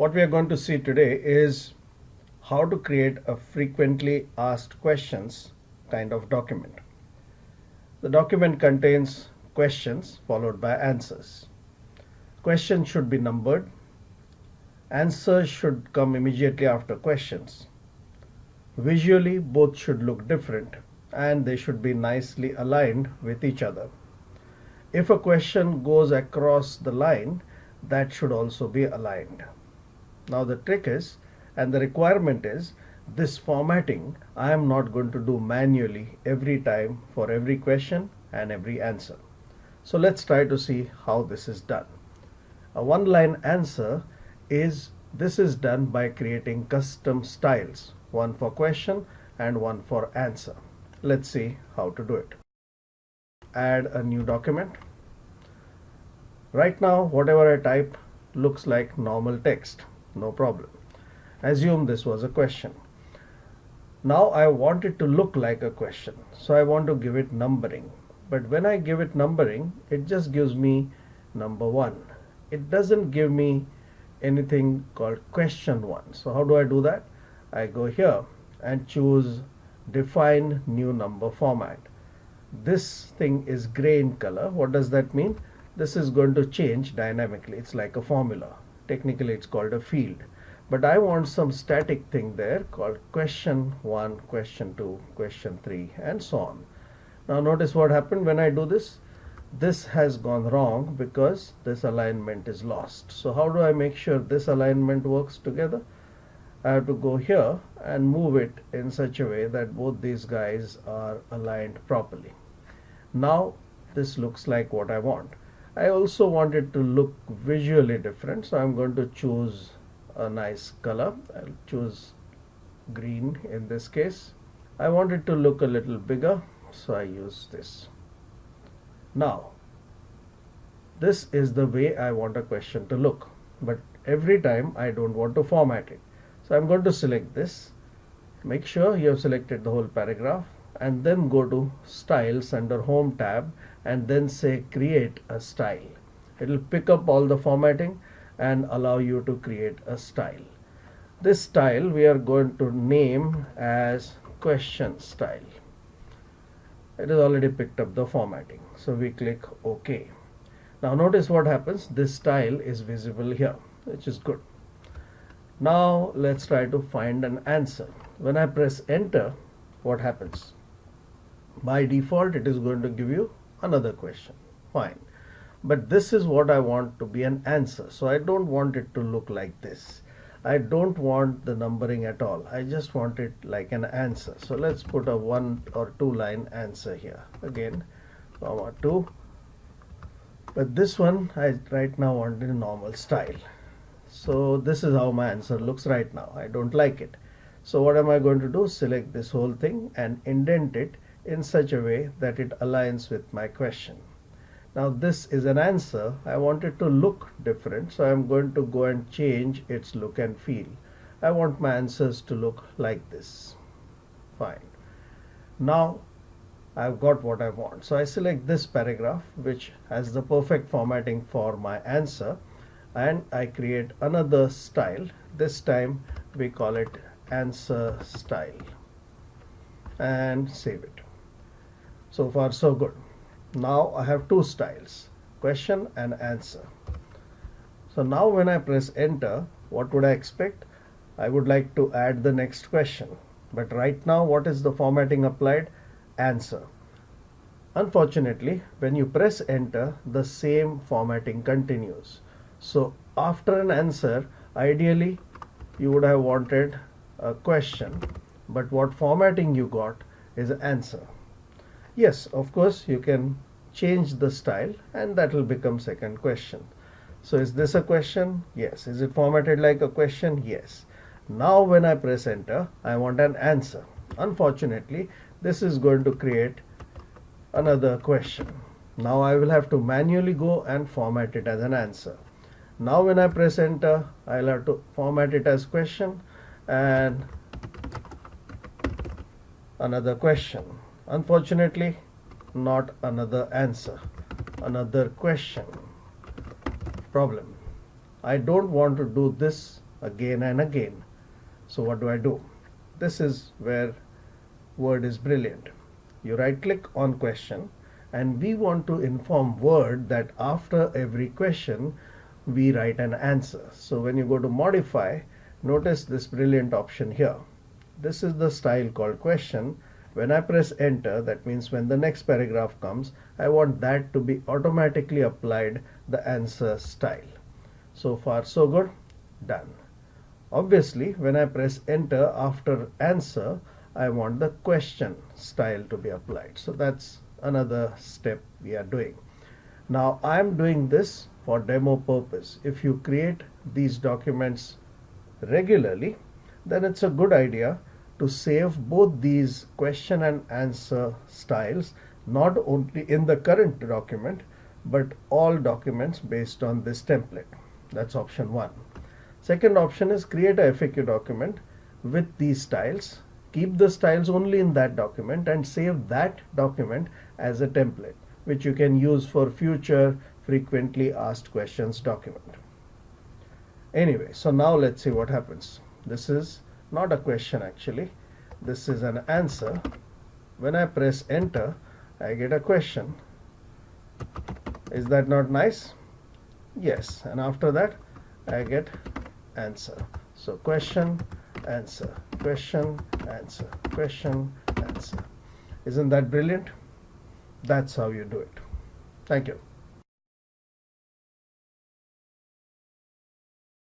What we are going to see today is how to create a frequently asked questions kind of document. The document contains questions followed by answers. Questions should be numbered. Answers should come immediately after questions. Visually, both should look different and they should be nicely aligned with each other. If a question goes across the line, that should also be aligned. Now the trick is, and the requirement is, this formatting I am not going to do manually every time for every question and every answer. So let's try to see how this is done. A one line answer is this is done by creating custom styles, one for question and one for answer. Let's see how to do it. Add a new document. Right now, whatever I type looks like normal text, no problem. Assume this was a question. Now I want it to look like a question, so I want to give it numbering. But when I give it numbering, it just gives me number one. It doesn't give me anything called question one. So how do I do that? I go here and choose define new number format. This thing is gray in color. What does that mean? This is going to change dynamically. It's like a formula. Technically it's called a field. But I want some static thing there called question 1, question 2, question 3 and so on. Now notice what happened when I do this. This has gone wrong because this alignment is lost. So how do I make sure this alignment works together? I have to go here and move it in such a way that both these guys are aligned properly. Now this looks like what I want. I also want it to look visually different so I'm going to choose a nice color. I'll choose green in this case. I want it to look a little bigger so I use this. Now this is the way I want a question to look but every time I don't want to format it so I'm going to select this. Make sure you have selected the whole paragraph and then go to styles under home tab and then say create a style. It will pick up all the formatting and allow you to create a style. This style we are going to name as question style. It has already picked up the formatting. So we click OK. Now notice what happens. This style is visible here, which is good. Now let's try to find an answer. When I press enter, what happens? By default, it is going to give you another question. Fine. But this is what I want to be an answer. So I don't want it to look like this. I don't want the numbering at all. I just want it like an answer. So let's put a one or two line answer here. Again, comma two. But this one I right now want in normal style so this is how my answer looks right now I don't like it so what am I going to do select this whole thing and indent it in such a way that it aligns with my question. Now this is an answer. I want it to look different so I'm going to go and change its look and feel. I want my answers to look like this. Fine. Now I've got what I want. So I select this paragraph which has the perfect formatting for my answer and I create another style. This time we call it answer style. And save it so far so good. Now I have two styles question and answer. So now when I press enter what would I expect? I would like to add the next question. But right now what is the formatting applied? Answer. Unfortunately when you press enter the same formatting continues. So after an answer, ideally you would have wanted a question, but what formatting you got is answer. Yes, of course you can change the style and that will become second question. So is this a question? Yes. Is it formatted like a question? Yes. Now when I press enter, I want an answer. Unfortunately, this is going to create another question. Now I will have to manually go and format it as an answer. Now when I press enter, I'll have to format it as question and another question. Unfortunately, not another answer, another question. Problem. I don't want to do this again and again. So what do I do? This is where Word is brilliant. You right click on question and we want to inform Word that after every question we write an answer. So when you go to modify, notice this brilliant option here. This is the style called question. When I press enter, that means when the next paragraph comes, I want that to be automatically applied the answer style. So far so good, done. Obviously, when I press enter after answer, I want the question style to be applied. So that's another step we are doing. Now I'm doing this for demo purpose. If you create these documents regularly, then it's a good idea to save both these question and answer styles not only in the current document but all documents based on this template. That's option one. Second option is create a FAQ document with these styles. Keep the styles only in that document and save that document as a template which you can use for future frequently asked questions document. Anyway, so now let's see what happens. This is not a question actually. This is an answer. When I press enter, I get a question. Is that not nice? Yes. And after that, I get answer. So question, answer, question, answer, question, answer. Isn't that brilliant? That's how you do it. Thank you.